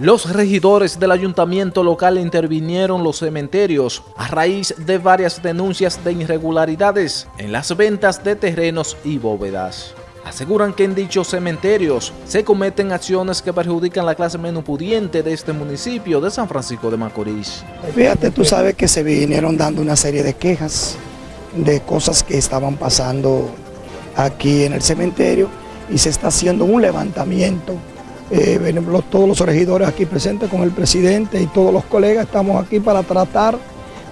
Los regidores del ayuntamiento local intervinieron los cementerios a raíz de varias denuncias de irregularidades en las ventas de terrenos y bóvedas. Aseguran que en dichos cementerios se cometen acciones que perjudican la clase menos pudiente de este municipio de San Francisco de Macorís. Fíjate, tú sabes que se vinieron dando una serie de quejas de cosas que estaban pasando aquí en el cementerio y se está haciendo un levantamiento eh, todos los regidores aquí presentes con el presidente y todos los colegas estamos aquí para tratar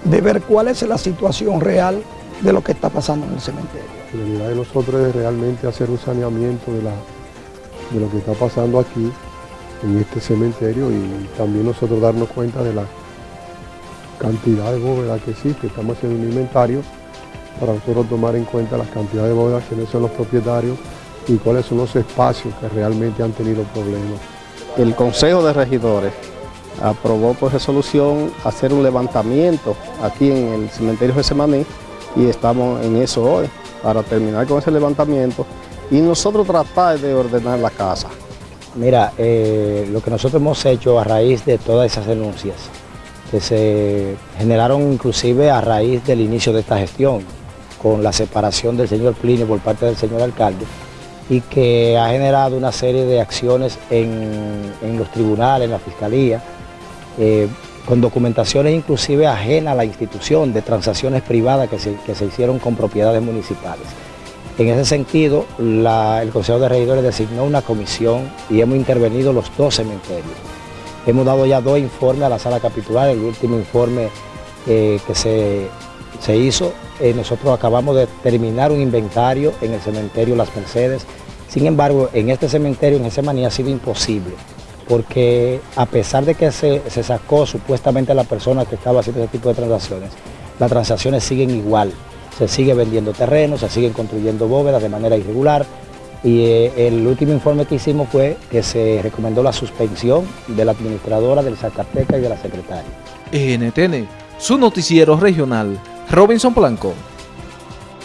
de ver cuál es la situación real de lo que está pasando en el cementerio. La idea de nosotros es realmente hacer un saneamiento de, la, de lo que está pasando aquí en este cementerio y también nosotros darnos cuenta de la cantidad de bóvedas que existe. Estamos haciendo un inventario para nosotros tomar en cuenta las cantidades de bóvedas, quiénes son los propietarios, y cuáles son los espacios que realmente han tenido problemas. El Consejo de Regidores aprobó por resolución hacer un levantamiento aquí en el cementerio de Semaní y estamos en eso hoy para terminar con ese levantamiento y nosotros tratar de ordenar la casa. Mira, eh, lo que nosotros hemos hecho a raíz de todas esas denuncias que se generaron inclusive a raíz del inicio de esta gestión con la separación del señor Plinio por parte del señor alcalde, y que ha generado una serie de acciones en, los tribunales, en la fiscalía, eh, con documentaciones inclusive ajenas a la institución de transacciones privadas que se, hicieron con propiedades municipales. En ese sentido, el Consejo de Regidores designó una comisión y hemos intervenido los dos cementerios. Hemos dado ya dos informes a la sala capitular, el último informe eh, que se, se hizo eh, nosotros acabamos de terminar un inventario en el cementerio Las Mercedes. Sin embargo, en este cementerio, en ese maní, ha sido imposible, porque a pesar de que se, sacó supuestamente a la persona que estaba haciendo ese tipo de transacciones, las transacciones siguen igual. Se sigue vendiendo terrenos, se siguen construyendo bóvedas de manera irregular, y eh, el último informe que hicimos fue que se recomendó la suspensión de la administradora del Zacateca y de la secretaria. NTN, su noticiero regional, Robinson Blanco.